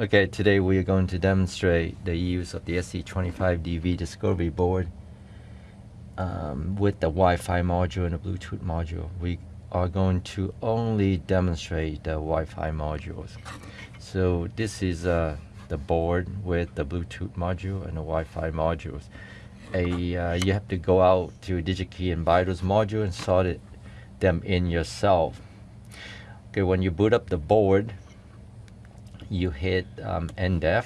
Okay, today we are going to demonstrate the use of the ST25DV Discovery board um, with the Wi-Fi module and the Bluetooth module. We are going to only demonstrate the Wi-Fi modules. So this is uh, the board with the Bluetooth module and the Wi-Fi modules. A, uh, you have to go out to DigiKey and buy those modules and it, them in yourself. Okay, when you boot up the board, you hit um, NDEF.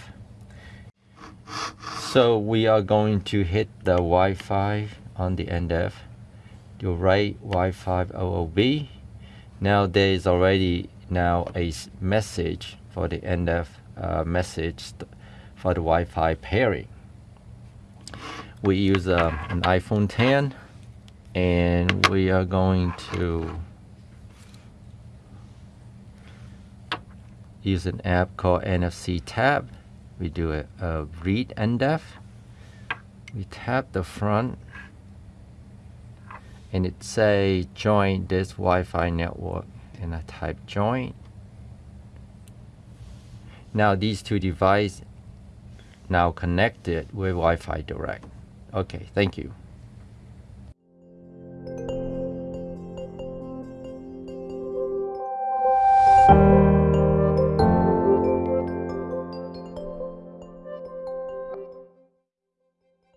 So we are going to hit the Wi-Fi on the NDEF. You write Wi-Fi OOB. Now there is already now a message for the NDEF uh, message for the Wi-Fi pairing. We use uh, an iPhone 10 and we are going to use an app called NFC Tab. We do a, a read NDEF. We tap the front and it say join this Wi-Fi network and I type join. Now these two devices now connected with Wi-Fi Direct. Okay, thank you.